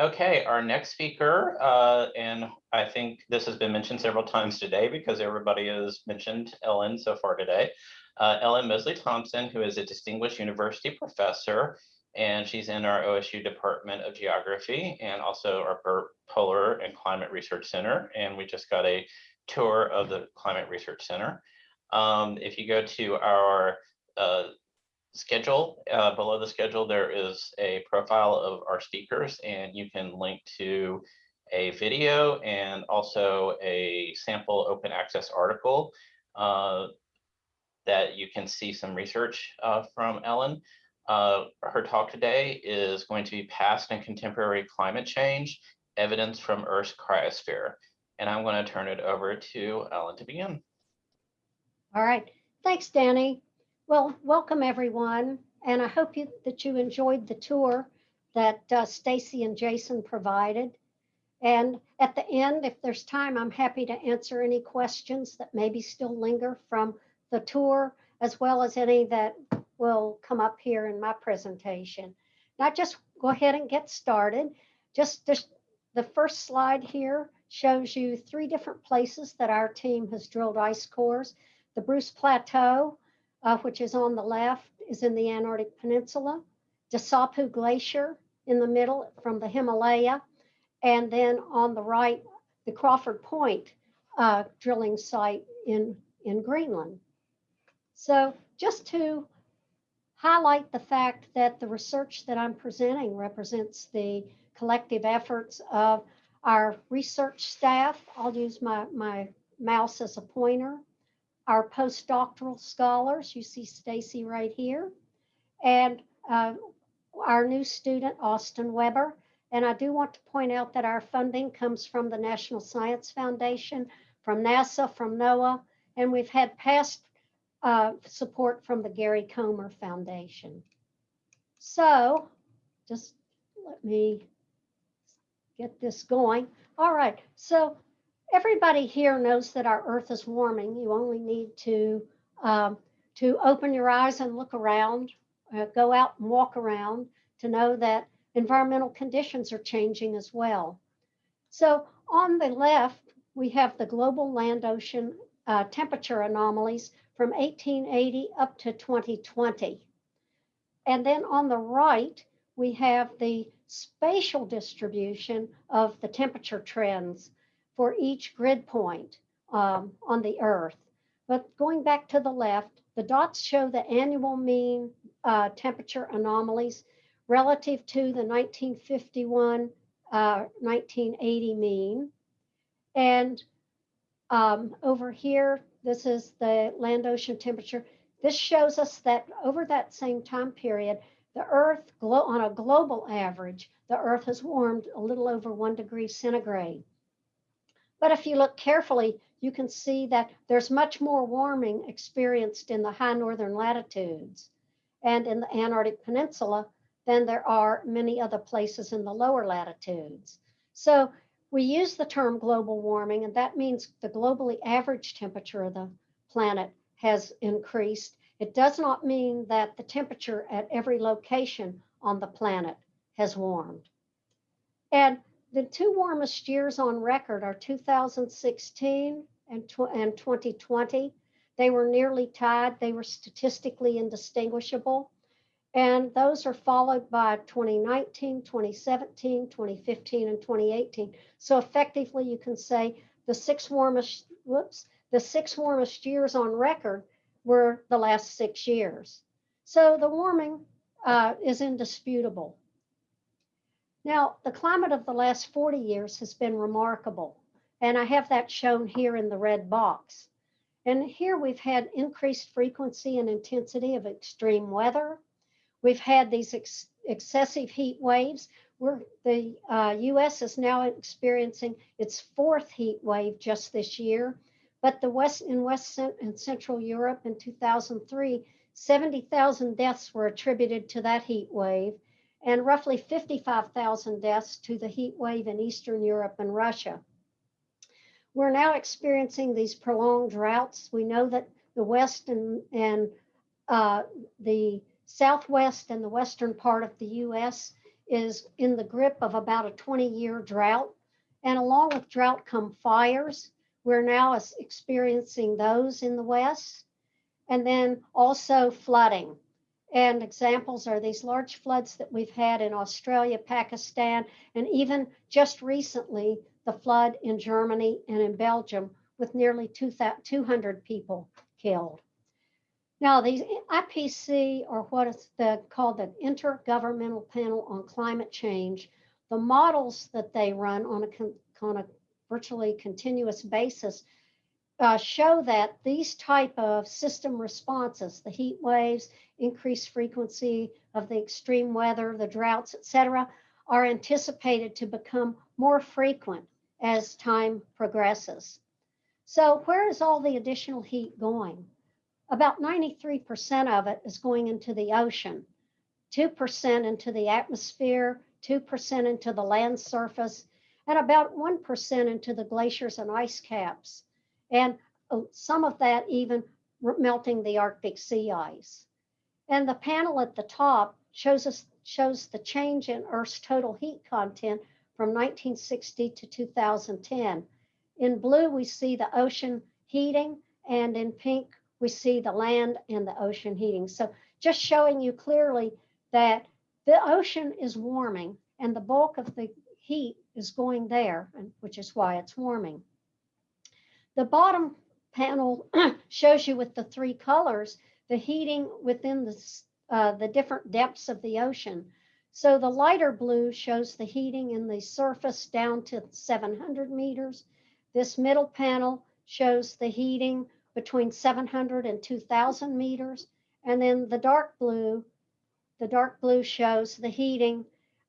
Okay, our next speaker, uh, and I think this has been mentioned several times today because everybody has mentioned Ellen so far today. Uh, Ellen Mosley Thompson, who is a distinguished university professor, and she's in our OSU Department of Geography and also our Polar and Climate Research Center. And we just got a tour of the Climate Research Center. Um, if you go to our uh, schedule. Uh, below the schedule, there is a profile of our speakers and you can link to a video and also a sample open access article uh, that you can see some research uh, from Ellen. Uh, her talk today is going to be past and contemporary climate change, evidence from Earth's cryosphere. And I'm going to turn it over to Ellen to begin. All right. Thanks, Danny. Well, welcome everyone, and I hope you, that you enjoyed the tour that uh, Stacy and Jason provided. And at the end, if there's time, I'm happy to answer any questions that maybe still linger from the tour, as well as any that will come up here in my presentation. Now just go ahead and get started. Just, just the first slide here shows you three different places that our team has drilled ice cores. The Bruce Plateau, uh, which is on the left, is in the Antarctic Peninsula. Dasuopu Glacier in the middle from the Himalaya. And then on the right, the Crawford Point uh, drilling site in, in Greenland. So just to highlight the fact that the research that I'm presenting represents the collective efforts of our research staff. I'll use my, my mouse as a pointer our postdoctoral scholars. You see Stacy right here. And uh, our new student, Austin Weber. And I do want to point out that our funding comes from the National Science Foundation, from NASA, from NOAA, and we've had past uh, support from the Gary Comer Foundation. So just let me get this going. All right, so everybody here knows that our earth is warming. You only need to, um, to open your eyes and look around, uh, go out and walk around to know that environmental conditions are changing as well. So on the left, we have the global land ocean uh, temperature anomalies from 1880 up to 2020. And then on the right, we have the spatial distribution of the temperature trends for each grid point um, on the Earth. But going back to the left, the dots show the annual mean uh, temperature anomalies relative to the 1951 uh, 1980 mean. And um, over here, this is the land ocean temperature. This shows us that over that same time period, the Earth, on a global average, the Earth has warmed a little over one degree centigrade. But if you look carefully, you can see that there's much more warming experienced in the high northern latitudes and in the Antarctic Peninsula than there are many other places in the lower latitudes. So we use the term global warming, and that means the globally average temperature of the planet has increased. It does not mean that the temperature at every location on the planet has warmed. And the two warmest years on record are 2016 and, and 2020. They were nearly tied. They were statistically indistinguishable. And those are followed by 2019, 2017, 2015, and 2018. So effectively, you can say the six warmest, whoops, the six warmest years on record were the last six years. So the warming uh, is indisputable. Now, the climate of the last 40 years has been remarkable, and I have that shown here in the red box. And here we've had increased frequency and intensity of extreme weather. We've had these ex excessive heat waves. We're, the uh, US is now experiencing its fourth heat wave just this year. But the West in West and Central Europe in 2003, 70,000 deaths were attributed to that heat wave and roughly 55,000 deaths to the heat wave in Eastern Europe and Russia. We're now experiencing these prolonged droughts. We know that the West and, and uh, the Southwest and the Western part of the US is in the grip of about a 20-year drought. And along with drought come fires. We're now experiencing those in the west. And then also flooding. And examples are these large floods that we've had in Australia, Pakistan, and even just recently, the flood in Germany and in Belgium with nearly 200 people killed. Now, the IPC, or what is the, called the Intergovernmental Panel on Climate Change, the models that they run on a, on a virtually continuous basis uh, show that these type of system responses, the heat waves, increased frequency of the extreme weather, the droughts, et cetera, are anticipated to become more frequent as time progresses. So where is all the additional heat going? About 93% of it is going into the ocean, 2% into the atmosphere, 2% into the land surface, and about 1% into the glaciers and ice caps. And uh, some of that even melting the Arctic sea ice. And the panel at the top shows us shows the change in Earth's total heat content from 1960 to 2010. In blue, we see the ocean heating, and in pink, we see the land and the ocean heating. So just showing you clearly that the ocean is warming and the bulk of the heat is going there, which is why it's warming. The bottom panel shows you with the three colors, the heating within the, uh, the different depths of the ocean. So the lighter blue shows the heating in the surface down to 700 meters. This middle panel shows the heating between 700 and 2000 meters. And then the dark blue, the dark blue shows the heating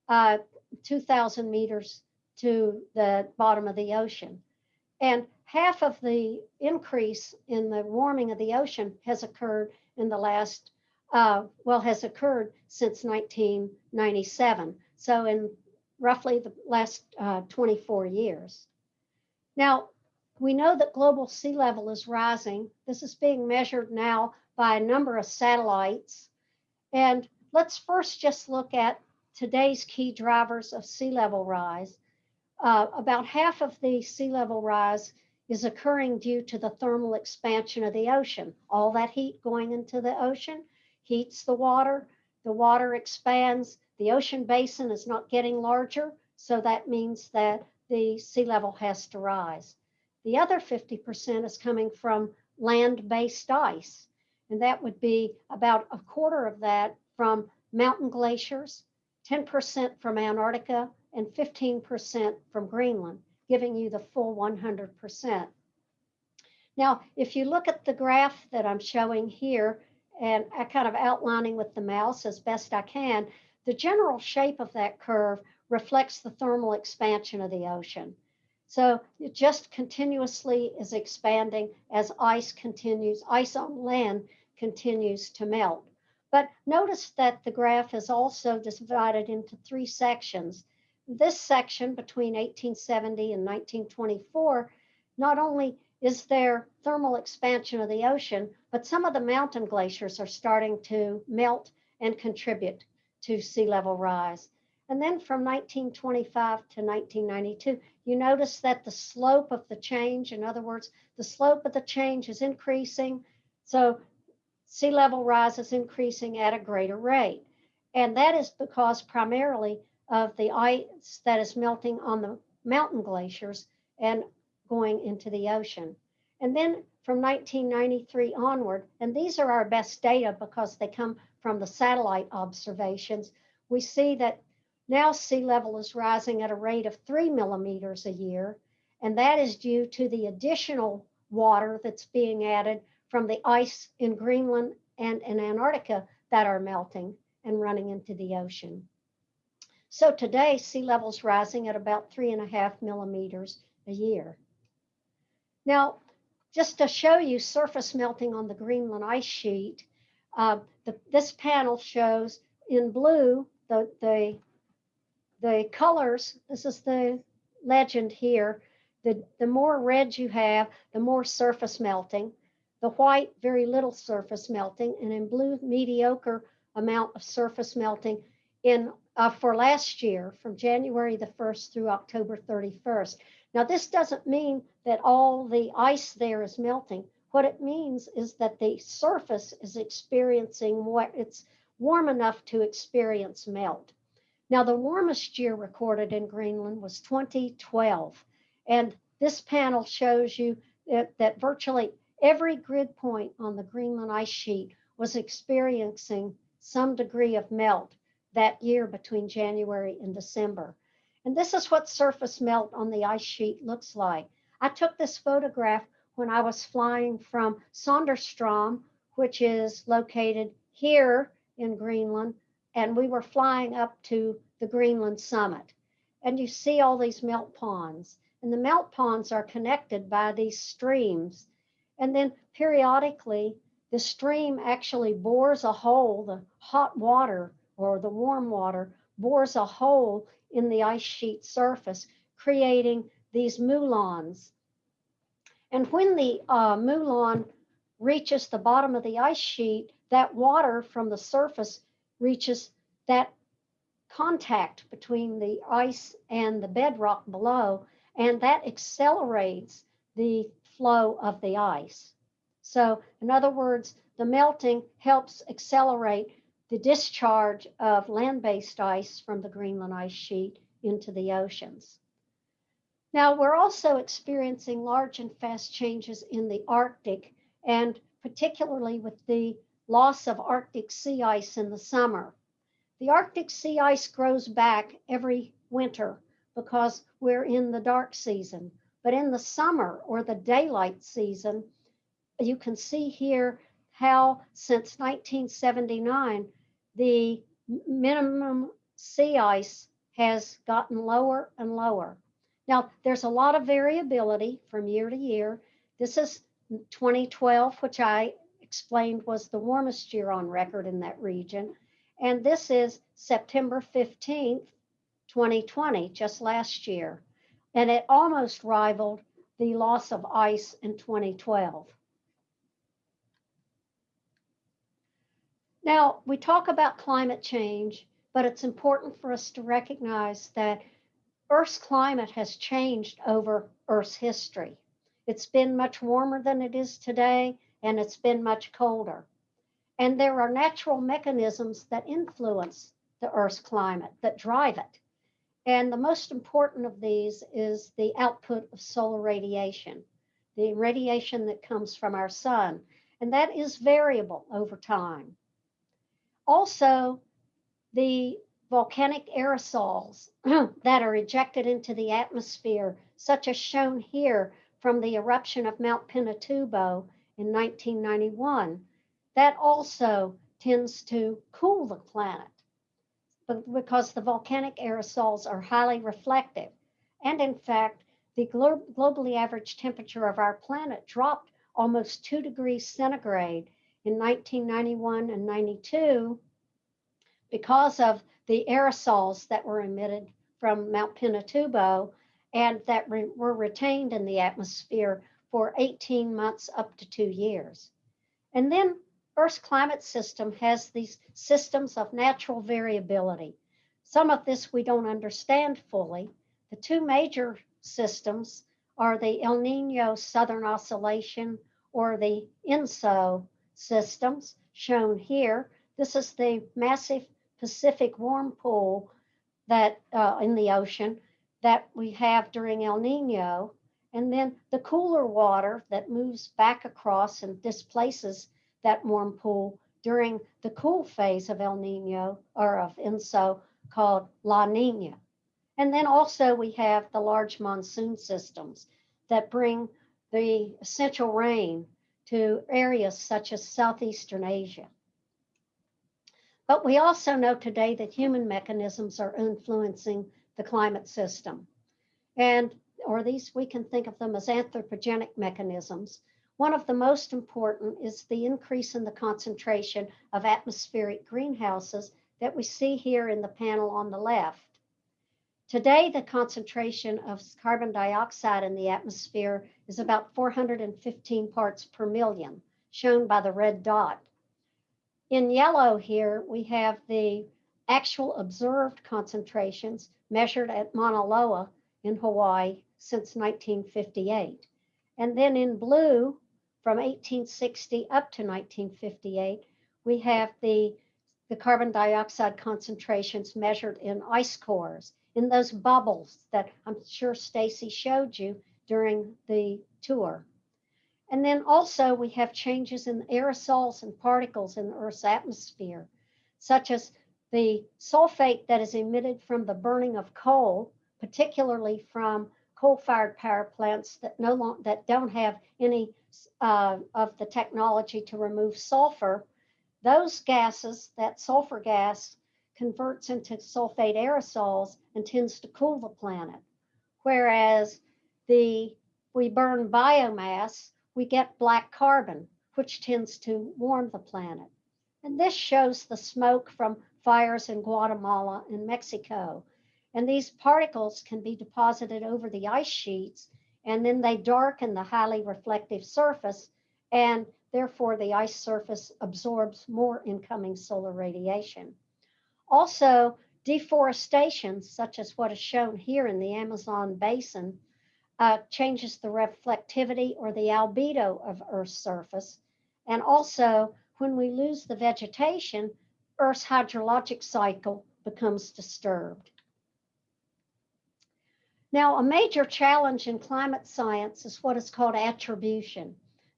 uh, 2000 meters to the bottom of the ocean. And half of the increase in the warming of the ocean has occurred in the last, uh, well, has occurred since 1997. So in roughly the last uh, 24 years. Now, we know that global sea level is rising. This is being measured now by a number of satellites. And let's first just look at today's key drivers of sea level rise. Uh, about half of the sea level rise is occurring due to the thermal expansion of the ocean. All that heat going into the ocean heats the water, the water expands, the ocean basin is not getting larger, so that means that the sea level has to rise. The other 50% is coming from land-based ice, and that would be about a quarter of that from mountain glaciers, 10% from Antarctica, and 15% from Greenland giving you the full 100%. Now, if you look at the graph that I'm showing here, and I kind of outlining with the mouse as best I can, the general shape of that curve reflects the thermal expansion of the ocean. So it just continuously is expanding as ice continues, ice on land continues to melt. But notice that the graph is also divided into three sections this section between 1870 and 1924, not only is there thermal expansion of the ocean, but some of the mountain glaciers are starting to melt and contribute to sea level rise. And then from 1925 to 1992, you notice that the slope of the change, in other words, the slope of the change is increasing. So sea level rise is increasing at a greater rate. And that is because primarily of the ice that is melting on the mountain glaciers and going into the ocean. And then from 1993 onward, and these are our best data because they come from the satellite observations, we see that now sea level is rising at a rate of three millimeters a year. And that is due to the additional water that's being added from the ice in Greenland and in Antarctica that are melting and running into the ocean. So today, sea level's rising at about three and a half millimeters a year. Now, just to show you surface melting on the Greenland ice sheet, uh, the, this panel shows in blue the, the, the colors. This is the legend here. The, the more red you have, the more surface melting. The white, very little surface melting. And in blue, mediocre amount of surface melting in uh, for last year from January the 1st through October 31st. Now, this doesn't mean that all the ice there is melting. What it means is that the surface is experiencing what it's warm enough to experience melt. Now, the warmest year recorded in Greenland was 2012. And this panel shows you that, that virtually every grid point on the Greenland ice sheet was experiencing some degree of melt that year between January and December. And this is what surface melt on the ice sheet looks like. I took this photograph when I was flying from Sonderstrom, which is located here in Greenland, and we were flying up to the Greenland summit. And you see all these melt ponds, and the melt ponds are connected by these streams. And then periodically, the stream actually bores a hole, the hot water or the warm water bores a hole in the ice sheet surface, creating these moulins. And when the uh, moulin reaches the bottom of the ice sheet, that water from the surface reaches that contact between the ice and the bedrock below, and that accelerates the flow of the ice. So, in other words, the melting helps accelerate the discharge of land based ice from the Greenland ice sheet into the oceans. Now, we're also experiencing large and fast changes in the Arctic, and particularly with the loss of Arctic sea ice in the summer. The Arctic sea ice grows back every winter because we're in the dark season. But in the summer or the daylight season, you can see here how since 1979, the minimum sea ice has gotten lower and lower. Now, there's a lot of variability from year to year. This is 2012, which I explained was the warmest year on record in that region. And this is September 15th, 2020, just last year. And it almost rivaled the loss of ice in 2012. Now, we talk about climate change, but it's important for us to recognize that Earth's climate has changed over Earth's history. It's been much warmer than it is today, and it's been much colder. And there are natural mechanisms that influence the Earth's climate, that drive it. And the most important of these is the output of solar radiation, the radiation that comes from our sun. And that is variable over time. Also, the volcanic aerosols that are ejected into the atmosphere, such as shown here from the eruption of Mount Pinatubo in 1991, that also tends to cool the planet because the volcanic aerosols are highly reflective. And in fact, the glo globally average temperature of our planet dropped almost two degrees centigrade in 1991 and 92 because of the aerosols that were emitted from Mount Pinatubo and that re were retained in the atmosphere for 18 months up to two years. And then Earth's climate system has these systems of natural variability. Some of this we don't understand fully. The two major systems are the El Nino Southern Oscillation or the ENSO systems shown here. This is the massive Pacific warm pool that uh, in the ocean that we have during El Nino. And then the cooler water that moves back across and displaces that warm pool during the cool phase of El Nino or of ENSO called La Nina. And then also we have the large monsoon systems that bring the essential rain to areas such as Southeastern Asia. But we also know today that human mechanisms are influencing the climate system. And, or these, we can think of them as anthropogenic mechanisms one of the most important is the increase in the concentration of atmospheric greenhouses that we see here in the panel on the left. Today, the concentration of carbon dioxide in the atmosphere is about 415 parts per million, shown by the red dot. In yellow here, we have the actual observed concentrations measured at Mauna Loa in Hawaii since 1958. And then in blue, from 1860 up to 1958, we have the, the carbon dioxide concentrations measured in ice cores, in those bubbles that I'm sure Stacy showed you during the tour. And then also we have changes in aerosols and particles in the Earth's atmosphere, such as the sulfate that is emitted from the burning of coal, particularly from coal-fired power plants that no long, that don't have any uh, of the technology to remove sulfur. Those gases, that sulfur gas, converts into sulfate aerosols and tends to cool the planet. Whereas the we burn biomass, we get black carbon, which tends to warm the planet. And this shows the smoke from fires in Guatemala and Mexico. And these particles can be deposited over the ice sheets, and then they darken the highly reflective surface, and therefore the ice surface absorbs more incoming solar radiation. Also, deforestation, such as what is shown here in the Amazon basin, uh, changes the reflectivity or the albedo of Earth's surface. And also, when we lose the vegetation, Earth's hydrologic cycle becomes disturbed. Now, a major challenge in climate science is what is called attribution.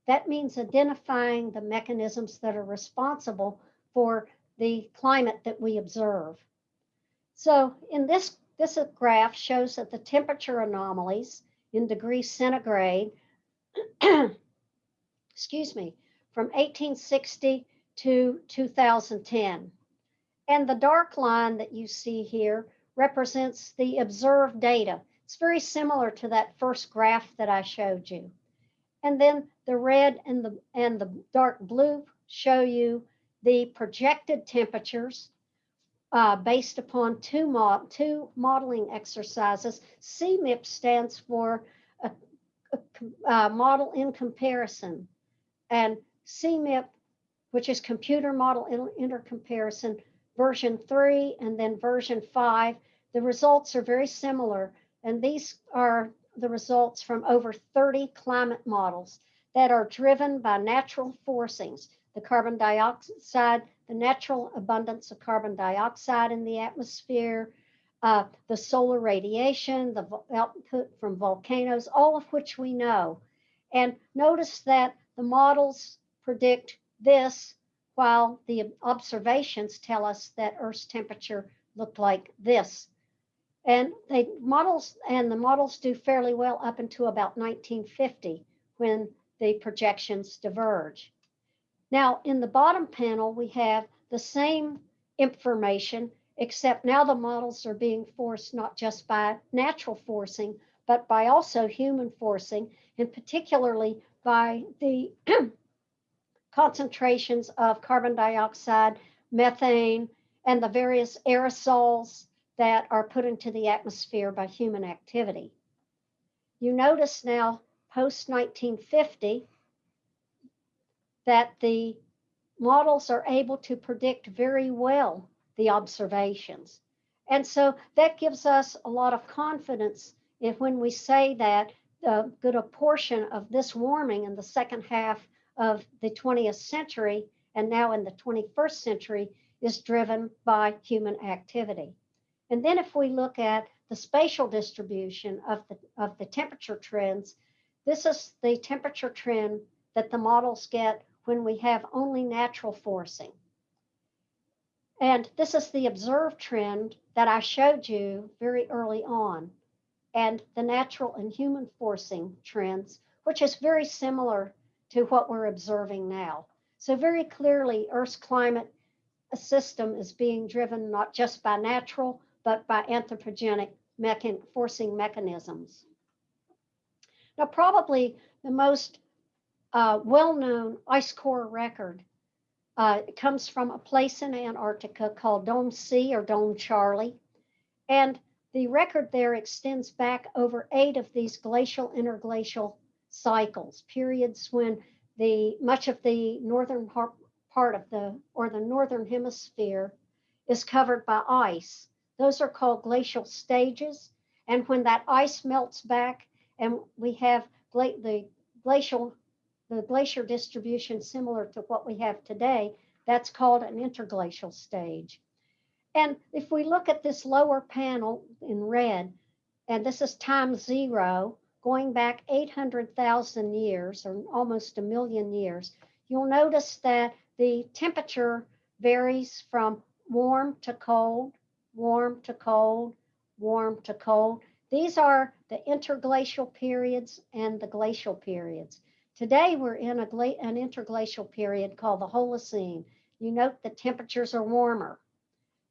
That means identifying the mechanisms that are responsible for the climate that we observe. So in this, this graph shows that the temperature anomalies in degrees centigrade, excuse me, from 1860 to 2010. And the dark line that you see here represents the observed data. It's very similar to that first graph that I showed you. And then the red and the, and the dark blue show you the projected temperatures uh, based upon two, two modeling exercises. CMIP stands for a, a, a model in comparison. And CMIP, which is computer model in, intercomparison, version three and then version five, the results are very similar. And these are the results from over 30 climate models that are driven by natural forcings, the carbon dioxide, the natural abundance of carbon dioxide in the atmosphere, uh, the solar radiation, the output from volcanoes, all of which we know. And notice that the models predict this while the observations tell us that Earth's temperature looked like this. And they models and the models do fairly well up until about 1950 when the projections diverge. Now in the bottom panel, we have the same information, except now the models are being forced not just by natural forcing, but by also human forcing, and particularly by the concentrations of carbon dioxide, methane, and the various aerosols that are put into the atmosphere by human activity. You notice now, post 1950, that the models are able to predict very well the observations. And so that gives us a lot of confidence if when we say that a good a portion of this warming in the second half of the 20th century and now in the 21st century is driven by human activity. And then if we look at the spatial distribution of the, of the temperature trends, this is the temperature trend that the models get when we have only natural forcing. And this is the observed trend that I showed you very early on, and the natural and human forcing trends, which is very similar to what we're observing now. So very clearly, Earth's climate system is being driven not just by natural, but by anthropogenic mechan forcing mechanisms. Now, probably the most uh, well-known ice core record uh, comes from a place in Antarctica called Dome C or Dome Charlie. And the record there extends back over eight of these glacial interglacial cycles, periods when the much of the northern part of the or the northern hemisphere is covered by ice. Those are called glacial stages. And when that ice melts back and we have gla- the glacial, the glacier distribution similar to what we have today, that's called an interglacial stage. And if we look at this lower panel in red, and this is time zero, going back 800,000 years or almost a million years, you'll notice that the temperature varies from warm to cold, warm to cold, warm to cold. These are the interglacial periods and the glacial periods. Today we're in an interglacial period called the Holocene. You note the temperatures are warmer.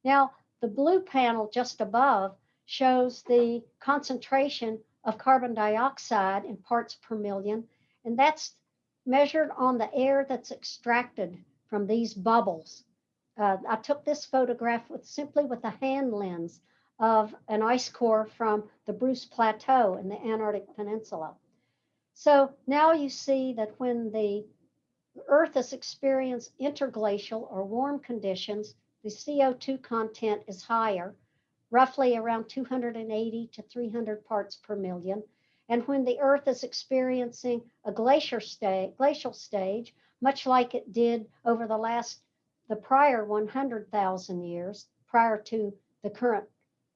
Now, the blue panel just above shows the concentration of carbon dioxide in parts per million, and that's measured on the air that's extracted from these bubbles. Uh, I took this photograph with simply with a hand lens of an ice core from the Bruce Plateau in the Antarctic Peninsula. So now you see that when the Earth has experienced interglacial or warm conditions, the CO2 content is higher, roughly around 280 to 300 parts per million. And when the Earth is experiencing a glacier sta- glacial stage, much like it did over the last, the prior 100,000 years, prior to the current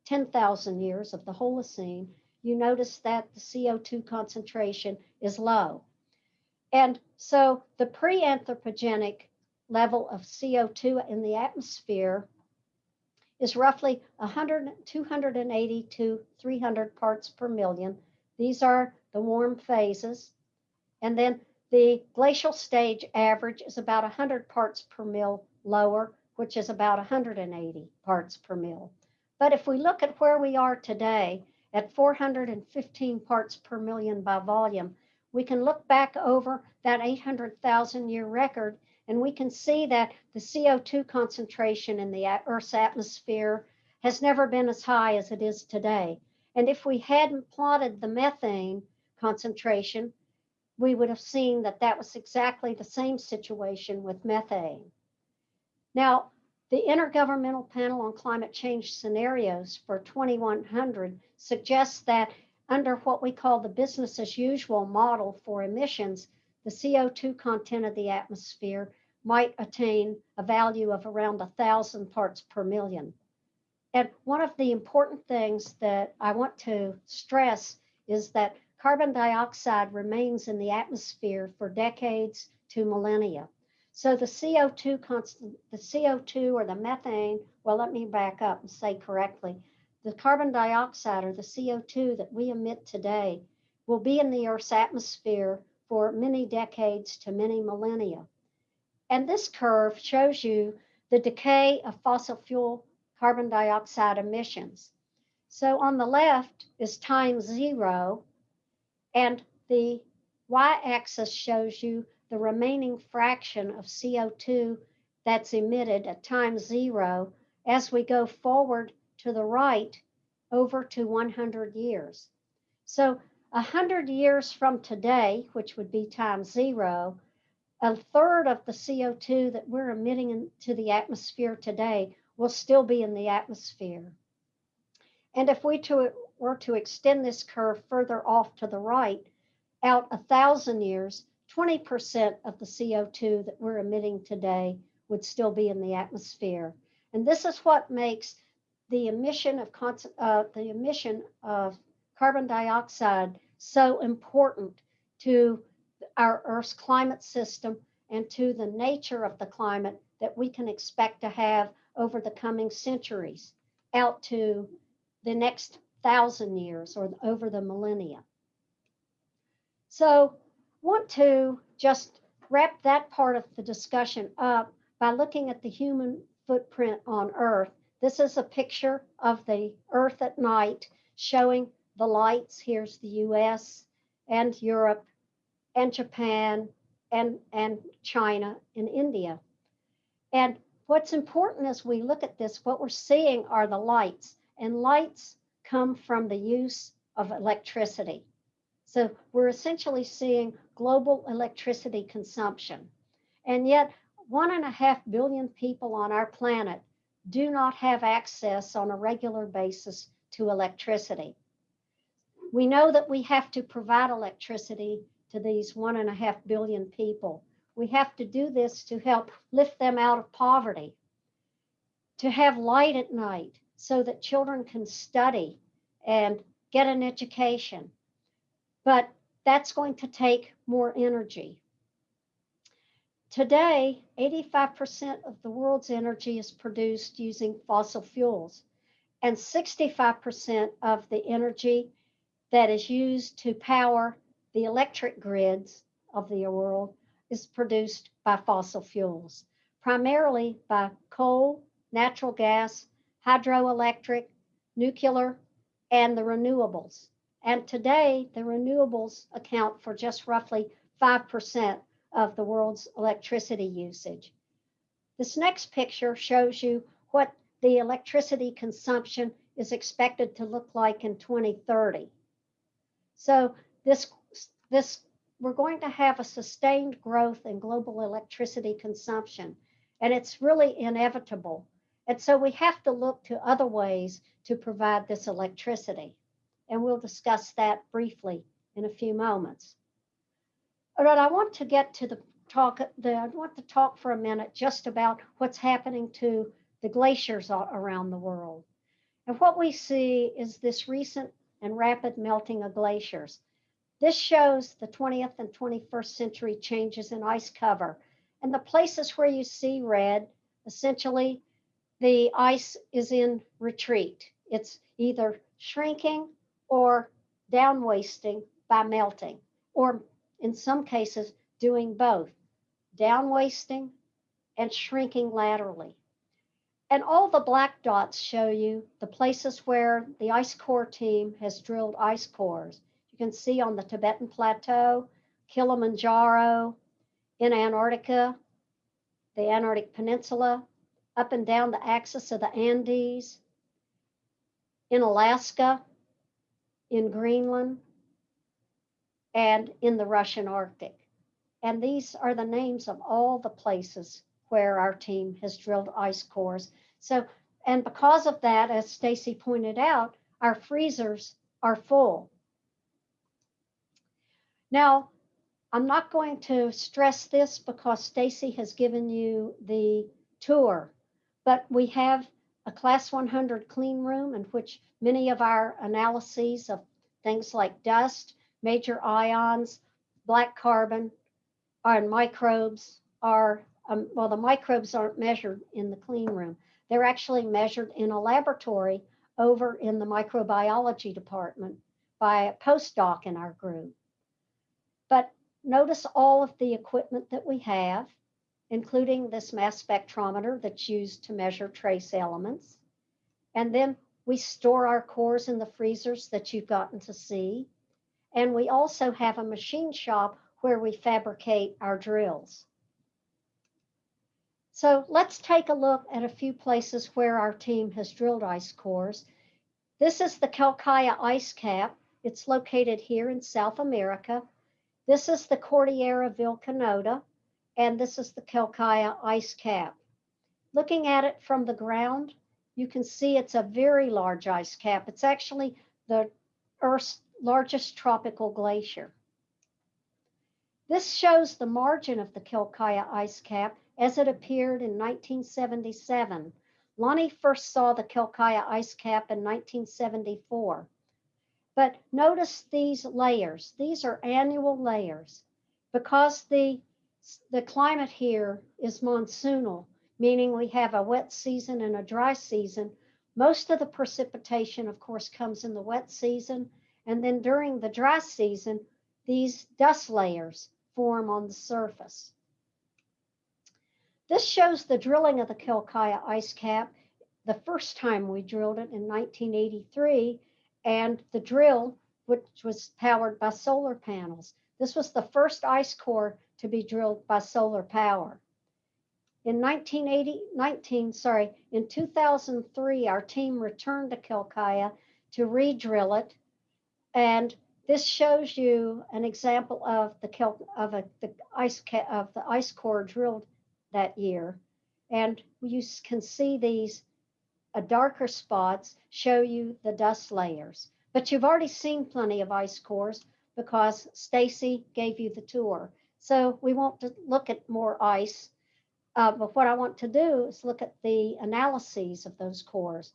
10,000 years of the Holocene, you notice that the CO2 concentration is low. And so the pre anthropogenic level of CO2 in the atmosphere is roughly 100, 280 to 300 parts per million. These are the warm phases. And then the glacial stage average is about 100 parts per mil lower, which is about 180 parts per mil. But if we look at where we are today at 415 parts per million by volume, we can look back over that 800,000 year record and we can see that the CO2 concentration in the Earth's atmosphere has never been as high as it is today. And if we hadn't plotted the methane concentration, we would have seen that that was exactly the same situation with methane. Now, the Intergovernmental Panel on Climate Change Scenarios for 2100 suggests that under what we call the business as usual model for emissions, the CO2 content of the atmosphere might attain a value of around thousand parts per million. And one of the important things that I want to stress is that carbon dioxide remains in the atmosphere for decades to millennia. So the CO2 constant, the CO2 or the methane, well, let me back up and say correctly. The carbon dioxide or the CO2 that we emit today will be in the Earth's atmosphere for many decades to many millennia. And this curve shows you the decay of fossil fuel carbon dioxide emissions. So on the left is time zero, and the y-axis shows you the remaining fraction of CO2 that's emitted at time zero as we go forward to the right over to 100 years. So 100 years from today, which would be time zero, a third of the CO2 that we're emitting into the atmosphere today will still be in the atmosphere. And if we to, were to extend this curve further off to the right, out a thousand years, 20% of the CO2 that we're emitting today would still be in the atmosphere. And this is what makes the emission of uh, the emission of carbon dioxide so important to our Earth's climate system and to the nature of the climate that we can expect to have over the coming centuries out to the next thousand years or over the millennia. So want to just wrap that part of the discussion up by looking at the human footprint on Earth. This is a picture of the Earth at night showing the lights. Here's the US and Europe and Japan and, and China and India. And what's important as we look at this, what we're seeing are the lights, and lights come from the use of electricity. So we're essentially seeing global electricity consumption. And yet, one and a half billion people on our planet do not have access on a regular basis to electricity. We know that we have to provide electricity to these one and a half billion people. We have to do this to help lift them out of poverty, to have light at night so that children can study and get an education. But that's going to take more energy. Today, 85% of the world's energy is produced using fossil fuels, and 65% of the energy that is used to power the electric grids of the world is produced by fossil fuels, primarily by coal, natural gas, hydroelectric, nuclear, and the renewables. And today, the renewables account for just roughly 5% of the world's electricity usage. This next picture shows you what the electricity consumption is expected to look like in 2030. So this, this, we're going to have a sustained growth in global electricity consumption, and it's really inevitable. And so we have to look to other ways to provide this electricity. And we'll discuss that briefly in a few moments. All right, I want to get to the talk, the, I want to talk for a minute just about what's happening to the glaciers around the world. And what we see is this recent and rapid melting of glaciers. This shows the 20th and 21st century changes in ice cover. And the places where you see red, essentially the ice is in retreat. It's either shrinking or down wasting by melting, or in some cases, doing both down wasting and shrinking laterally. And all the black dots show you the places where the ice core team has drilled ice cores. You can see on the Tibetan Plateau, Kilimanjaro, in Antarctica, the Antarctic Peninsula, up and down the axis of the Andes, in Alaska, in Greenland, and in the Russian Arctic. And these are the names of all the places where our team has drilled ice cores. So, and because of that, as Stacy pointed out, our freezers are full. Now, I'm not going to stress this because Stacy has given you the tour, but we have a class 100 clean room in which many of our analyses of things like dust, major ions, black carbon, and microbes are, um, well, the microbes aren't measured in the clean room. They're actually measured in a laboratory over in the microbiology department by a postdoc in our group. But notice all of the equipment that we have, including this mass spectrometer that's used to measure trace elements. And then we store our cores in the freezers that you've gotten to see. And we also have a machine shop where we fabricate our drills. So let's take a look at a few places where our team has drilled ice cores. This is the Quelccaya ice cap. It's located here in South America. This is the Cordillera Vilcanota, and this is the Quelccaya ice cap. Looking at it from the ground, you can see it's a very large ice cap. It's actually the Earth's largest tropical glacier. This shows the margin of the Quelccaya ice cap as it appeared in 1977. Lonnie first saw the Quelccaya ice cap in 1974. But notice these layers. These are annual layers. Because the, the climate here is monsoonal, meaning we have a wet season and a dry season, most of the precipitation, of course, comes in the wet season and then during the dry season, these dust layers form on the surface. This shows the drilling of the Quelccaya ice cap the first time we drilled it in 1983 and the drill which was powered by solar panels. This was the first ice core to be drilled by solar power. In 1980, 19, sorry, in 2003, our team returned to Quelccaya to re-drill it and this shows you an example of the of a, the ice of the ice core drilled that year. And you can see these uh, darker spots show you the dust layers. But you've already seen plenty of ice cores because Stacy gave you the tour. So we want to look at more ice. Uh, but what I want to do is look at the analyses of those cores.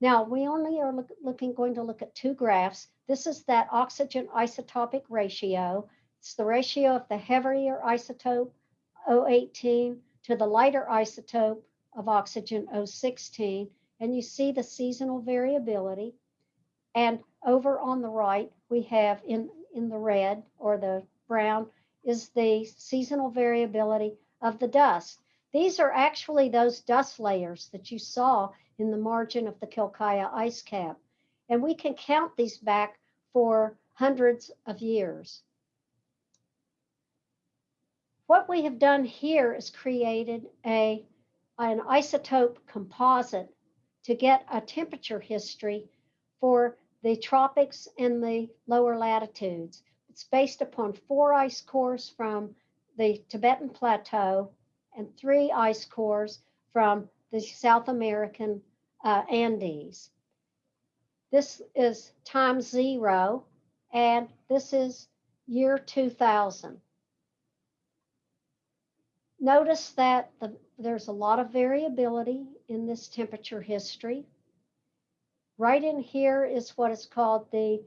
Now, we only are look, looking, going to look at two graphs. This is that oxygen isotopic ratio. It's the ratio of the heavier isotope, O18, to the lighter isotope of oxygen, O16. And you see the seasonal variability. And over on the right, we have in, in the red or the brown is the seasonal variability of the dust. These are actually those dust layers that you saw in the margin of the Quelccaya ice cap. And we can count these back for hundreds of years. What we have done here is created a, an isotope composite to get a temperature history for the tropics and the lower latitudes. It's based upon four ice cores from the Tibetan Plateau and three ice cores from the South American uh, Andes. This is time zero, and this is year 2000. Notice that the, there's a lot of variability in this temperature history. Right in here is what is called the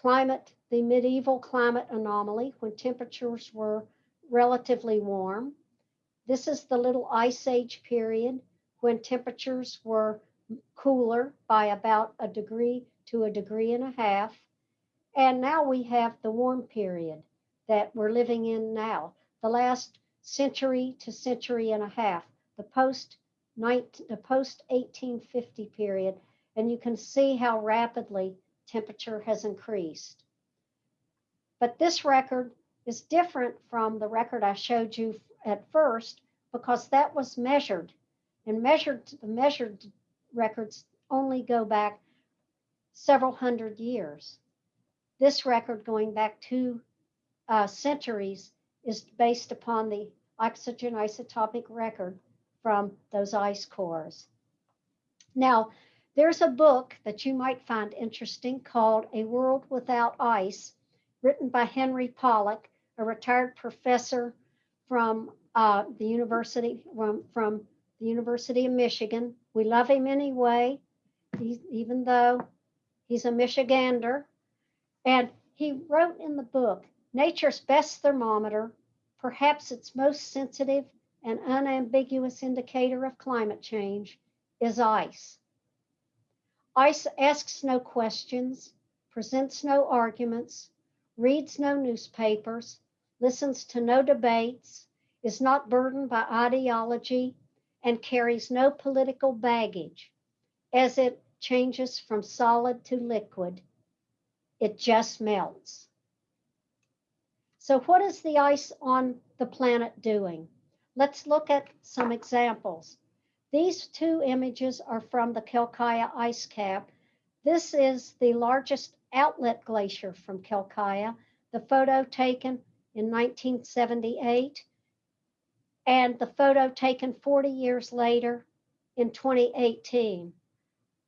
climate, the medieval climate anomaly, when temperatures were relatively warm. This is the little ice age period when temperatures were cooler by about a degree to a degree and a half. And now we have the warm period that we're living in now, the last century to century and a half, the post the post 1850 period, and you can see how rapidly temperature has increased. But this record is different from the record I showed you at first because that was measured and measured the measured records only go back several hundred years. This record going back two uh, centuries is based upon the oxygen isotopic record from those ice cores. Now, there's a book that you might find interesting called A World Without Ice, written by Henry Pollack, a retired professor from uh, the university from, from the University of Michigan. We love him anyway, even though he's a Michigander. And he wrote in the book, Nature's best thermometer, perhaps its most sensitive and unambiguous indicator of climate change, is ice. Ice asks no questions, presents no arguments, reads no newspapers, listens to no debates, is not burdened by ideology and carries no political baggage as it changes from solid to liquid. It just melts. So what is the ice on the planet doing? Let's look at some examples. These two images are from the Quelccaya ice cap. This is the largest outlet glacier from Quelccaya, the photo taken in 1978 and the photo taken 40 years later in 2018.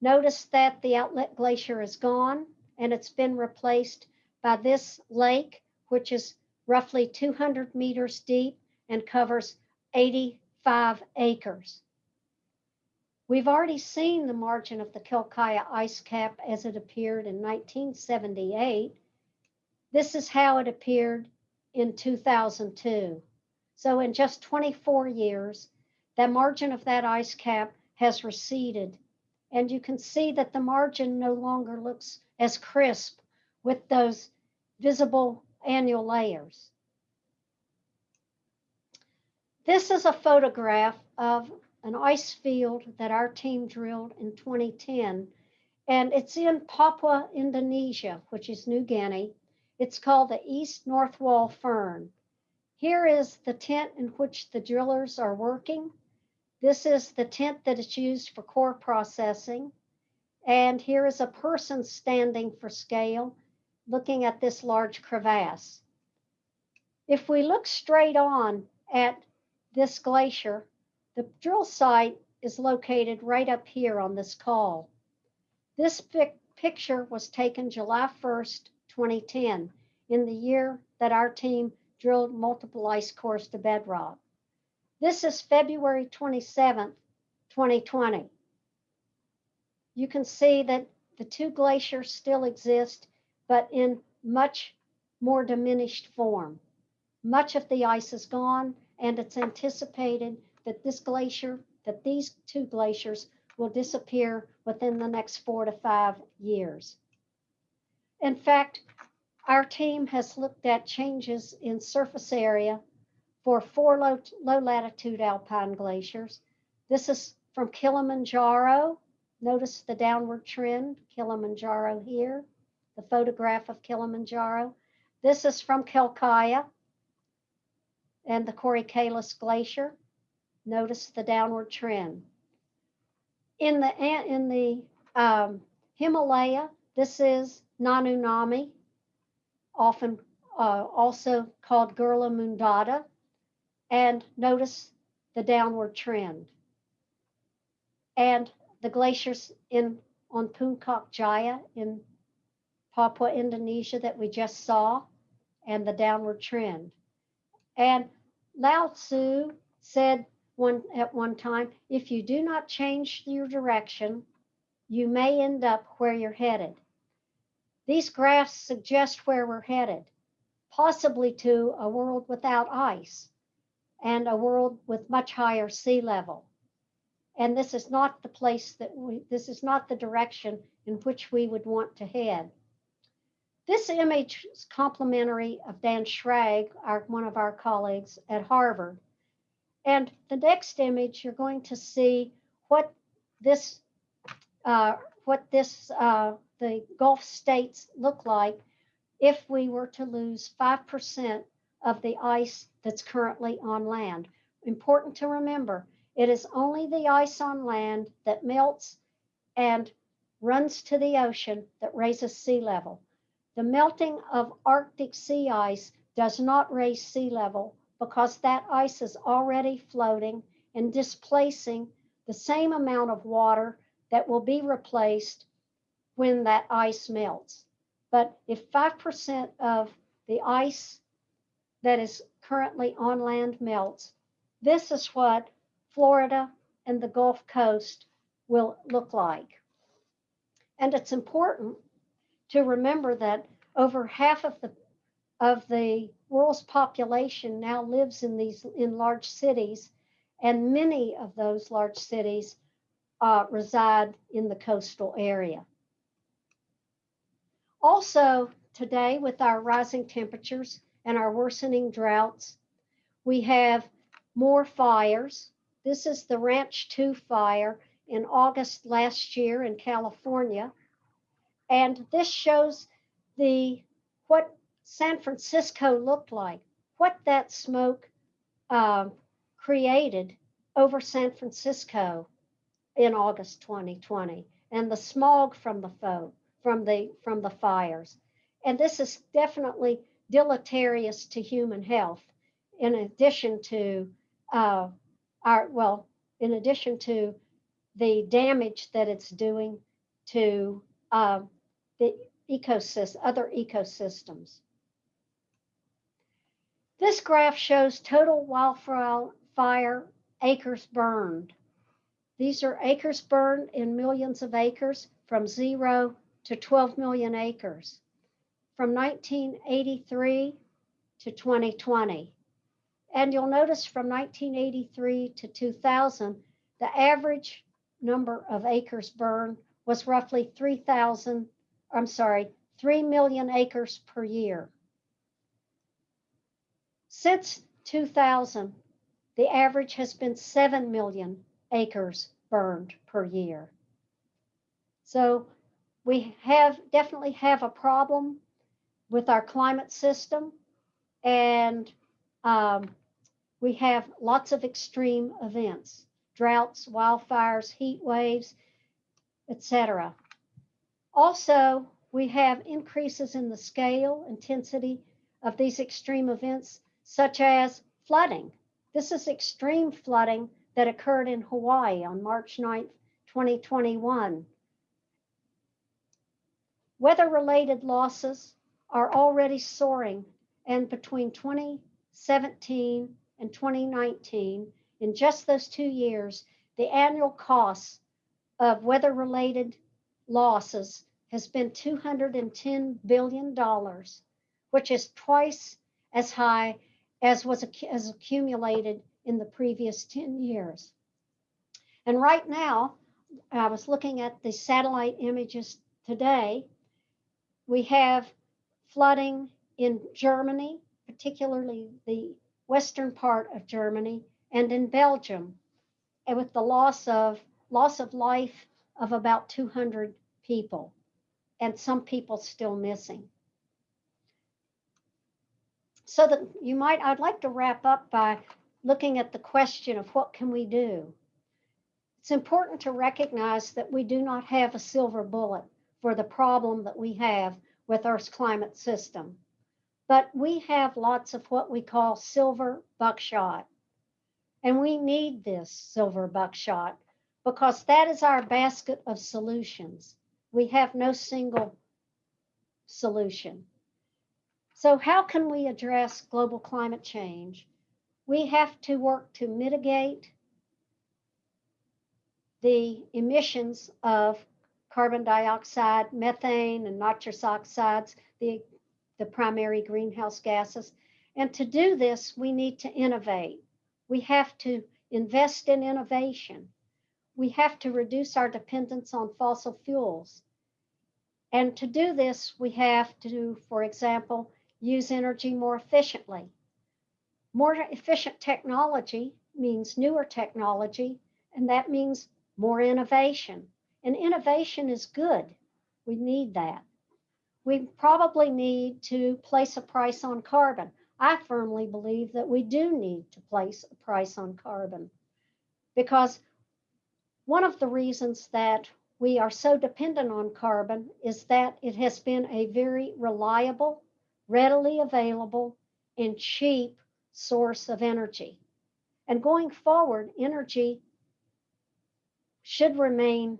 Notice that the outlet glacier is gone and it's been replaced by this lake, which is roughly 200 meters deep and covers 85 acres. We've already seen the margin of the Quelccaya ice cap as it appeared in 1978. This is how it appeared in 2002. So in just 24 years, the margin of that ice cap has receded. And you can see that the margin no longer looks as crisp with those visible annual layers. This is a photograph of an ice field that our team drilled in 2010. And it's in Papua, Indonesia, which is New Guinea. It's called the East North Wall Firn. Here is the tent in which the drillers are working. This is the tent that is used for core processing. And here is a person standing for scale, looking at this large crevasse. If we look straight on at this glacier, the drill site is located right up here on this call. This pic- picture was taken July 1st, 2010, in the year that our team drilled multiple ice cores to bedrock. This is February 27th, 2020. You can see that the two glaciers still exist, but in much more diminished form. Much of the ice is gone, and it's anticipated that this glacier, that these two glaciers will disappear within the next four to five years. In fact, our team has looked at changes in surface area for four low, low latitude alpine glaciers. This is from Kilimanjaro. Notice the downward trend, Kilimanjaro here, the photograph of Kilimanjaro. This is from Quelccaya and the Qori Kalis Glacier. Notice the downward trend. In the, in the um, Himalaya, this is Naimona'nyi, often uh, also called Gurla Mandhata. And notice the downward trend. And the glaciers in on Puncak Jaya in Papua, Indonesia that we just saw, and the downward trend. And Lao Tzu said one at one time, if you do not change your direction, you may end up where you're headed. These graphs suggest where we're headed, possibly to a world without ice and a world with much higher sea level. And this is not the place that we, this is not the direction in which we would want to head. This image is complimentary of Dan Schrag, our, one of our colleagues at Harvard. And the next image, you're going to see what this, uh, what this, uh, the Gulf states look like if we were to lose 5% of the ice that's currently on land. Important to remember, it is only the ice on land that melts and runs to the ocean that raises sea level. The melting of Arctic sea ice does not raise sea level because that ice is already floating and displacing the same amount of water that will be replaced when that ice melts. But if 5% of the ice that is currently on land melts, this is what Florida and the Gulf Coast will look like. And it's important to remember that over half of the of the world's population now lives in these in large cities, and many of those large cities uh, reside in the coastal area. Also, today, with our rising temperatures and our worsening droughts, we have more fires. This is the Ranch 2 fire in August last year in California. And this shows the what San Francisco looked like, what that smoke uh, created over San Francisco in August 2020, and the smog from the foe, from the from the fires. And this is definitely deleterious to human health. In addition to uh, our well, in addition to the damage that it's doing to uh, the ecosystem, other ecosystems. This graph shows total wildfire acres burned. These are acres burned in millions of acres from zero to 12 million acres from 1983 to 2020. And you'll notice from 1983 to 2000, the average number of acres burned was roughly 3,000 I'm sorry, 3 million acres per year. Since 2000, the average has been 7 million acres burned per year. So we have definitely have a problem with our climate system and um, we have lots of extreme events, droughts, wildfires, heat waves, etc. Also, we have increases in the scale, intensity of these extreme events, such as flooding. This is extreme flooding that occurred in Hawaii on March 9th, 2021. Weather-related losses are already soaring and between 2017 and 2019, in just those two years, the annual costs of weather-related losses has been $210 billion, which is twice as high as was as accumulated in the previous 10 years. And right now, I was looking at the satellite images today. We have flooding in Germany, particularly the western part of Germany, and in Belgium, and with the loss of loss of life of about 200 people, and some people still missing. So that you might, I'd like to wrap up by looking at the question of what can we do? It's important to recognize that we do not have a silver bullet for the problem that we have with Earth's climate system. But we have lots of what we call silver buckshot. And we need this silver buckshot because that is our basket of solutions. We have no single solution. So, how can we address global climate change? We have to work to mitigate the emissions of carbon dioxide, methane, and nitrous oxides, the, the primary greenhouse gases. And to do this, we need to innovate. We have to invest in innovation. We have to reduce our dependence on fossil fuels. And to do this, we have to, for example, use energy more efficiently. More efficient technology means newer technology, and that means more innovation. And innovation is good. We need that. We probably need to place a price on carbon. I firmly believe that we do need to place a price on carbon because one of the reasons that we are so dependent on carbon is that it has been a very reliable, readily available, and cheap source of energy. And going forward, energy should remain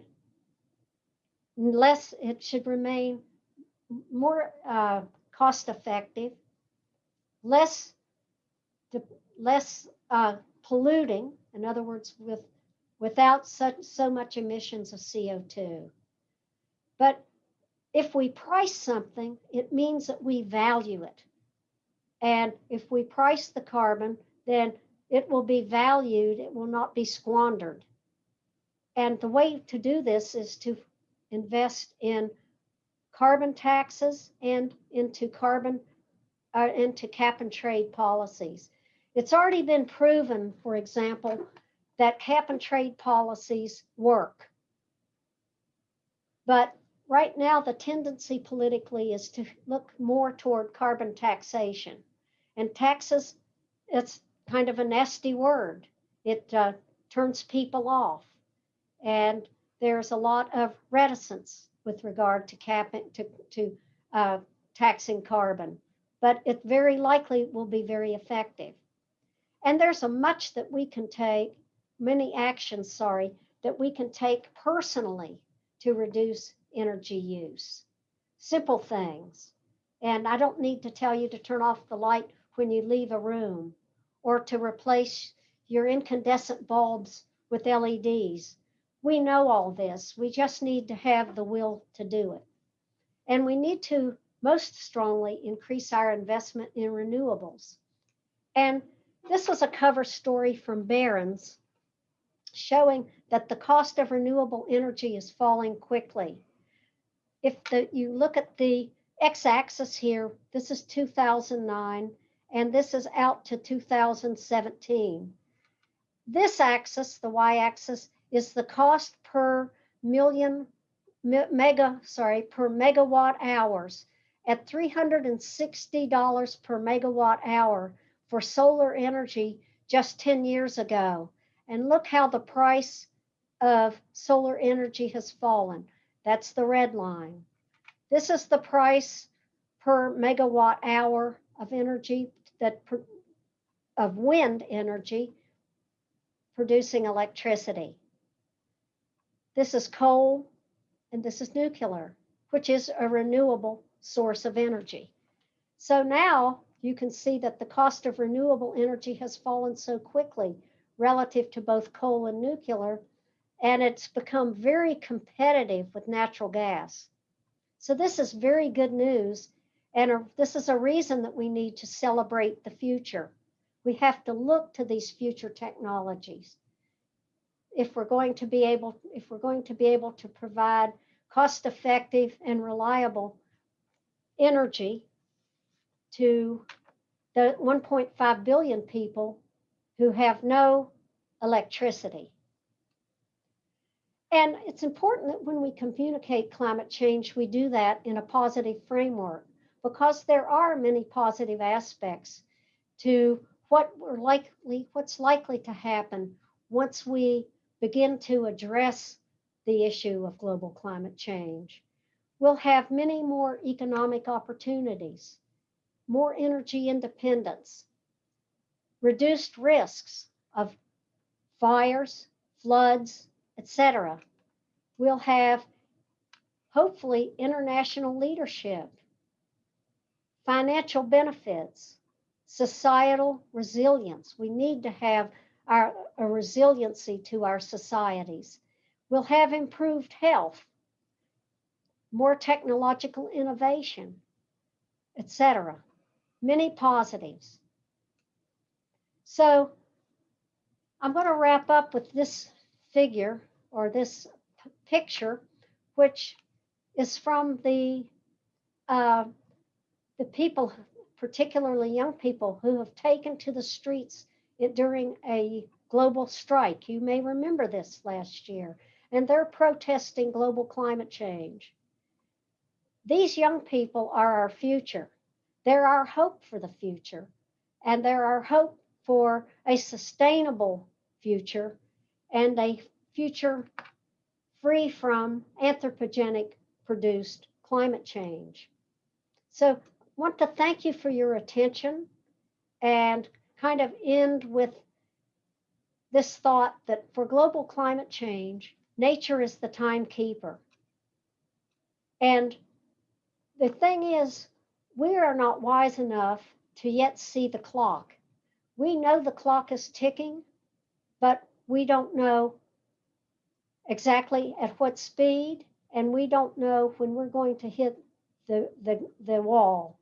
less, it should remain more uh, cost effective, less, less uh, polluting, in other words, with, without such, so much emissions of CO2. But if we price something, it means that we value it. And if we price the carbon, then it will be valued, it will not be squandered. And the way to do this is to invest in carbon taxes and into carbon uh, into cap and trade policies. It's already been proven, for example, that cap and trade policies work. But right now, the tendency politically is to look more toward carbon taxation. And taxes, it's kind of a nasty word. It uh, turns people off. And there's a lot of reticence with regard to capping to, to uh, taxing carbon, but it very likely will be very effective. And there's a much that we can take, many actions, sorry, that we can take personally to reduce energy use. Simple things. And I don't need to tell you to turn off the light when you leave a room or to replace your incandescent bulbs with LEDs we know all this. We just need to have the will to do it. And we need to most strongly increase our investment in renewables. And this was a cover story from Barron's showing that the cost of renewable energy is falling quickly. If the, you look at the x-axis here, this is 2009, and this is out to 2017. This axis, the y-axis, is the cost per million mega, sorry, per megawatt hours at $360 per megawatt hour for solar energy just 10 years ago. And look how the price of solar energy has fallen. That's the red line. This is the price per megawatt hour of energy that of wind energy producing electricity. This is coal and this is nuclear, which is a renewable source of energy. So now you can see that the cost of renewable energy has fallen so quickly relative to both coal and nuclear, and it's become very competitive with natural gas. So this is very good news, and this is a reason that we need to celebrate the future. We have to look to these future technologies. If we're going to be able, if we're going to be able to provide cost-effective and reliable energy to the 1.5 billion people who have no electricity. And it's important that when we communicate climate change, we do that in a positive framework because there are many positive aspects to what we're likely, what's likely to happen once we begin to address the issue of global climate change. We'll have many more economic opportunities, more energy independence, reduced risks of fires, floods, etc. We'll have hopefully international leadership, financial benefits, societal resilience. We need to have our, a resiliency to our societies. We'll have improved health, more technological innovation, etc. Many positives. So I'm going to wrap up with this figure or this picture, which is from the uh, the people, particularly young people, who have taken to the streets during a global strike. You may remember this last year, and they're protesting global climate change. These young people are our future. They're our hope for the future, and they're our hope for a sustainable future and a future free from anthropogenic produced climate change. So, I want to thank you for your attention and kind of end with this thought that for global climate change, nature is the timekeeper. And the thing is, we are not wise enough to yet see the clock. We know the clock is ticking, but we don't know exactly at what speed, and we don't know when we're going to hit the, the, the wall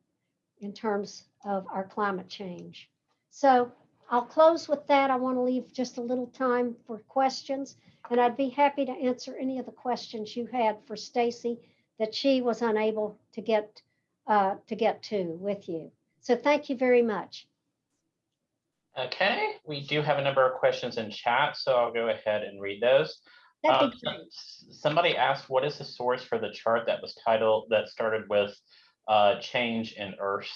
in terms of our climate change. So I'll close with that. I want to leave just a little time for questions, and I'd be happy to answer any of the questions you had for Stacy that she was unable to get uh, to get to with you. So thank you very much. Okay, we do have a number of questions in chat, so I'll go ahead and read those. That'd Um, be great. Somebody asked, what is the source for the chart that was titled, that started with uh, change in Earth?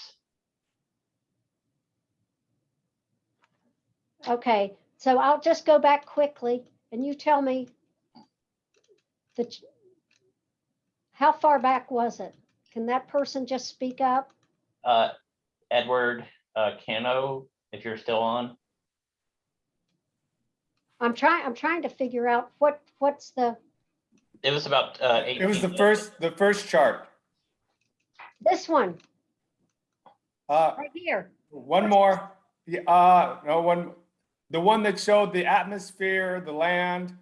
Okay, so I'll just go back quickly and you tell me the ch- how far back was it? Can that person just speak up? Uh, Edward uh, Cano, if you're still on. I'm trying, I'm trying to figure out what, what's the, It was about uh, 18. It was the first, the first chart. this one, Uh, right here. one more. Yeah, uh, no, one, the one that showed the atmosphere, the land.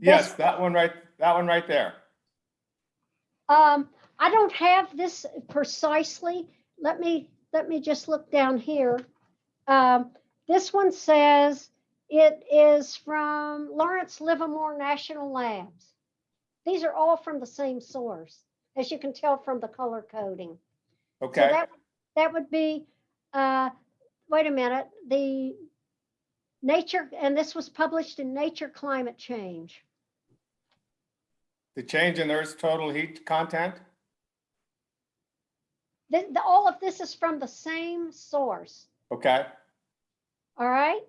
Yes, This- that one right, that one right there. Um, I don't have this precisely. Let me, let me just look down here. Um, this one says it is from Lawrence Livermore National Labs. These are all from the same source, as you can tell from the color coding. So Okay, that, that would be, uh, wait a minute, the Nature, and this was published in Nature Climate Change. the change in Earth's total heat content. The, the, all of this is from the same source, Okay, all right?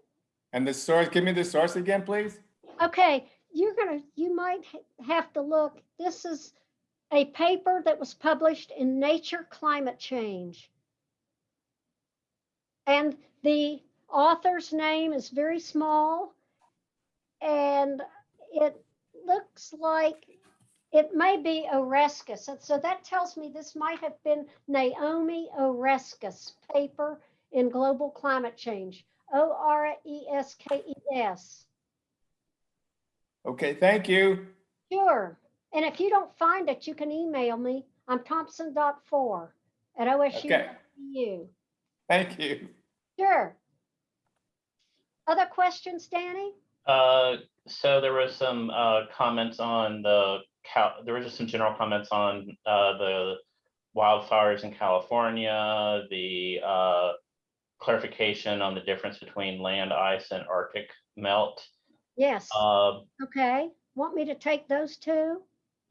And the source, give me the source again, please. Okay, you're gonna, you might have to look, this is a paper that was published in Nature Climate Change. And the author's name is very small. And it looks like it may be Oreskes. And so that tells me this might have been Naomi Oreskes paper in global climate change. O R E S K E S. Okay, thank you. Sure. And if you don't find it, you can email me. I'm Thompson.4 at OSU. Okay. OSU. Thank you. Sure. Other questions, Danny? Uh, so there was some uh, comments on the, Cal- there were just some general comments on uh, the wildfires in California, the uh, clarification on the difference between land ice and Arctic melt. Yes. Uh, Okay. Want me to take those two?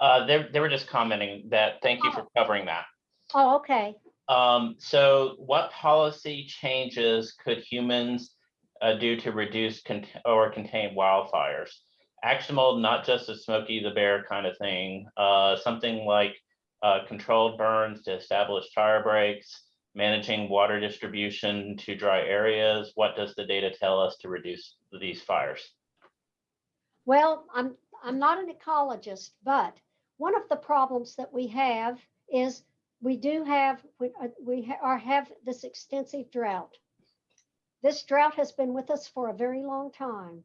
uh, They, they were just commenting that, thank you for covering that. Oh, okay. Um, so what policy changes could humans uh, do to reduce cont- or contain wildfires? Actionable, not just a Smokey the Bear kind of thing, uh, something like uh, controlled burns to establish fire breaks, managing water distribution to dry areas. What does the data tell us to reduce these fires? Well, I'm, I'm not an ecologist, but one of the problems that we have is we do have, we, uh, we are, have this extensive drought. This drought has been with us for a very long time,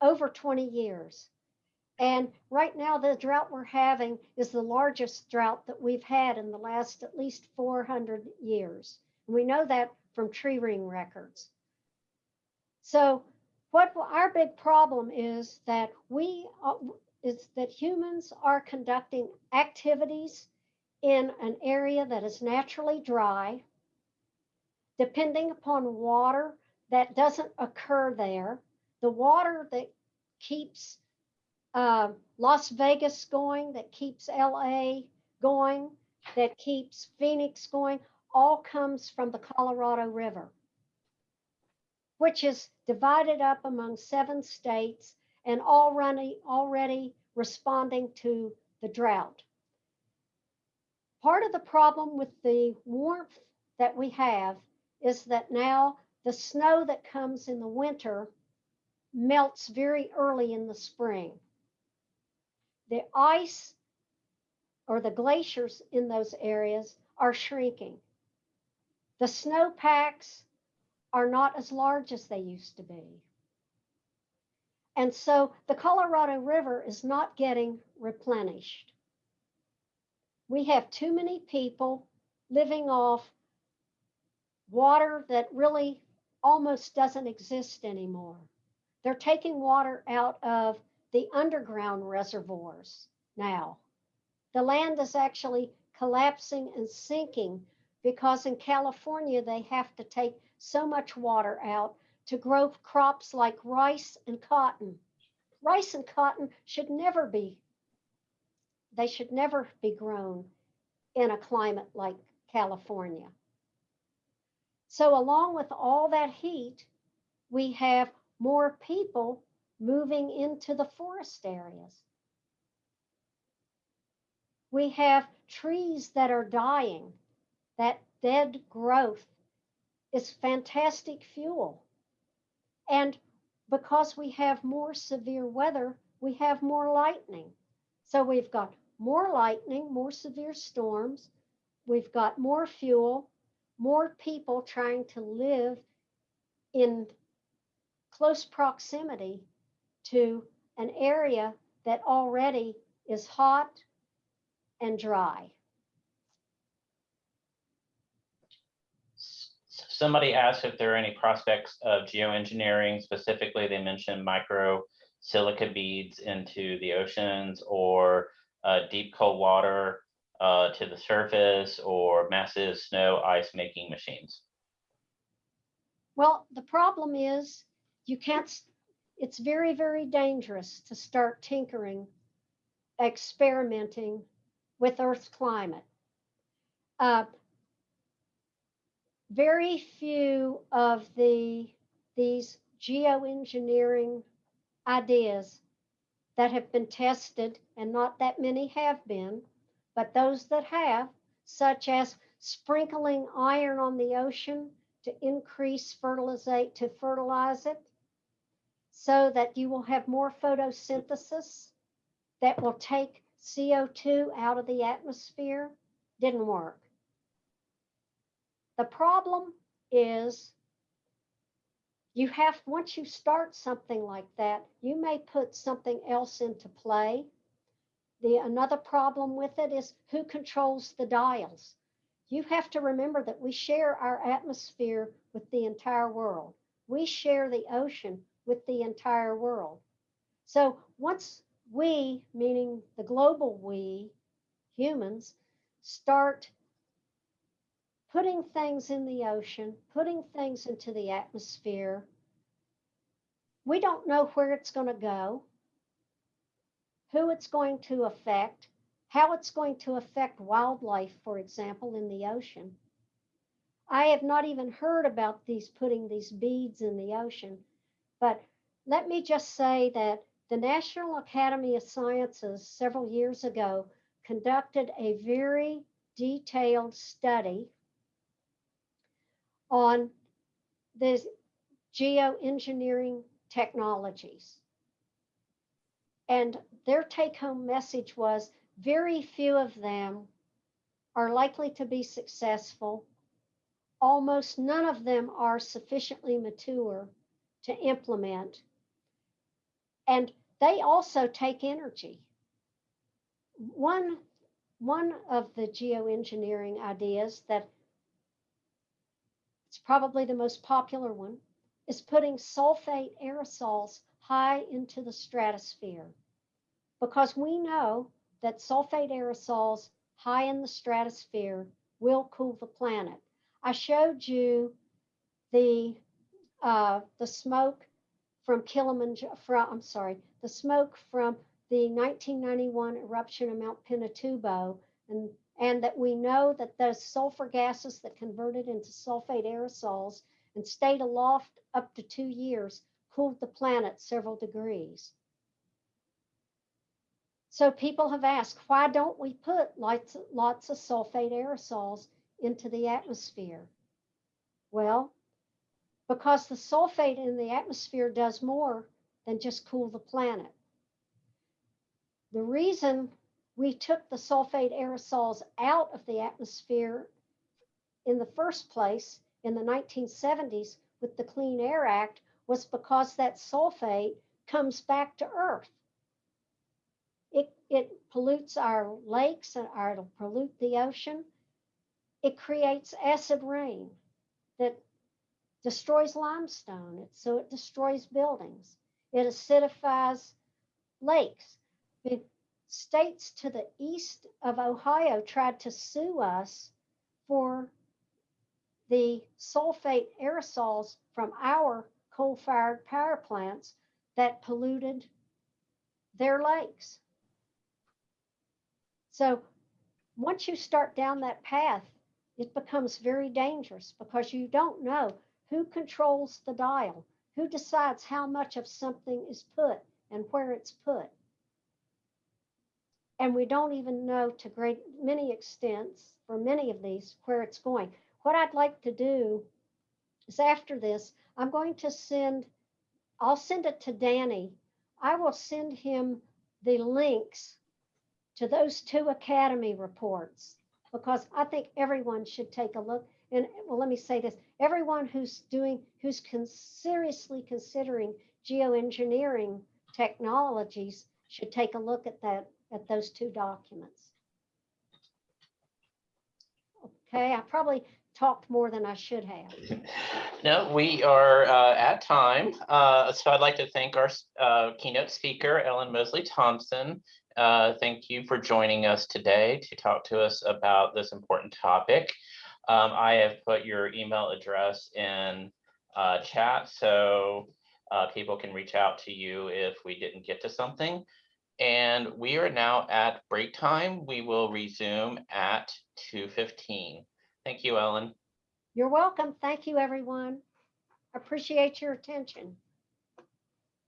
over 20 years. And right now, the drought we're having is the largest drought that we've had in the last at least 400 years. We know that from tree ring records. So what our big problem is that we uh, is that humans are conducting activities in an area that is naturally dry depending upon water that doesn't occur there the water that keeps uh, las vegas going that keeps la going that keeps phoenix going all comes from the colorado river which is divided up among seven states and already already responding to the drought. Part of the problem with the warmth that we have is that now the snow that comes in the winter melts very early in the spring. The ice or the glaciers in those areas are shrinking. The snowpacks are not as large as they used to be. And so the Colorado River is not getting replenished. We have too many people living off water that really almost doesn't exist anymore. They're taking water out of the underground reservoirs now. The land is actually collapsing and sinking because in California they have to take so much water out to grow crops like rice and cotton. Rice and cotton should never be, they should never be grown in a climate like California. So, along with all that heat, we have more people moving into the forest areas. We have trees that are dying, that dead growth is fantastic fuel. And because we have more severe weather, we have more lightning. So we've got more lightning, more severe storms, we've got more fuel, more people trying to live in close proximity to an area that already is hot and dry. Somebody asked if there are any prospects of geoengineering, specifically they mentioned micro silica beads into the oceans or uh, deep cold water uh, to the surface or massive snow ice making machines. Well, the problem is you can't, it's very, very dangerous to start tinkering, experimenting with Earth's climate. Uh, very few of the these geoengineering ideas that have been tested, and not that many have been, but those that have, such as sprinkling iron on the ocean to increase fertilizate, to fertilize it so that you will have more photosynthesis that will take CO2 out of the atmosphere. Didn't work. The problem is you have, once you start something like that, you may put something else into play. The another problem with it is who controls the dials. You have to remember that we share our atmosphere with the entire world. We share the ocean with the entire world. So once we, meaning the global we, humans, start putting things in the ocean, putting things into the atmosphere, we don't know where it's going to go, who it's going to affect, how it's going to affect wildlife, for example, in the ocean. I have not even heard about these putting these beads in the ocean, but let me just say that the National Academy of Sciences several years ago conducted a very detailed study on the geoengineering technologies. And their take home message was very few of them are likely to be successful. Almost none of them are sufficiently mature to implement. And they also take energy. One, one of the geoengineering ideas that it's probably the most popular one is putting sulfate aerosols high into the stratosphere because we know that sulfate aerosols high in the stratosphere will cool the planet. I showed you the uh, the smoke from Kilimanjaro. From, I'm sorry, the smoke from the 1991 eruption of Mount Pinatubo, and and that we know that those sulfur gases that converted into sulfate aerosols and stayed aloft up to two years cooled the planet several degrees. So people have asked, why don't we put lots, lots of sulfate aerosols into the atmosphere? Well, because the sulfate in the atmosphere does more than just cool the planet. The reason we took the sulfate aerosols out of the atmosphere in the first place in the 1970s with the Clean Air Act was because that sulfate comes back to Earth. It, it pollutes our lakes and our, it'll pollute the ocean. It creates acid rain that destroys limestone, so it destroys buildings. It acidifies lakes. The states to the east of Ohio tried to sue us for the sulfate aerosols from our coal-fired power plants that polluted their lakes. So once you start down that path, it becomes very dangerous because you don't know who controls the dial, who decides how much of something is put and where it's put. And we don't even know to great many extents for many of these where it's going. What I'd like to do is after this, I'm going to send, I'll send it to Danny. I will send him the links to those two Academy reports because I think everyone should take a look. And well, let me say this everyone who's doing, who's con- seriously considering geoengineering technologies should take a look at that, at those two documents. Okay, I probably talked more than I should have. No, we are uh, at time. Uh, So I'd like to thank our uh, keynote speaker, Ellen Mosley Thompson. Uh, Thank you for joining us today to talk to us about this important topic. Um, I have put your email address in uh, chat, so uh, people can reach out to you if we didn't get to something. And we are now at break time. We will resume at 2:15. Thank you, Ellen. You're welcome. Thank you, everyone. Appreciate your attention.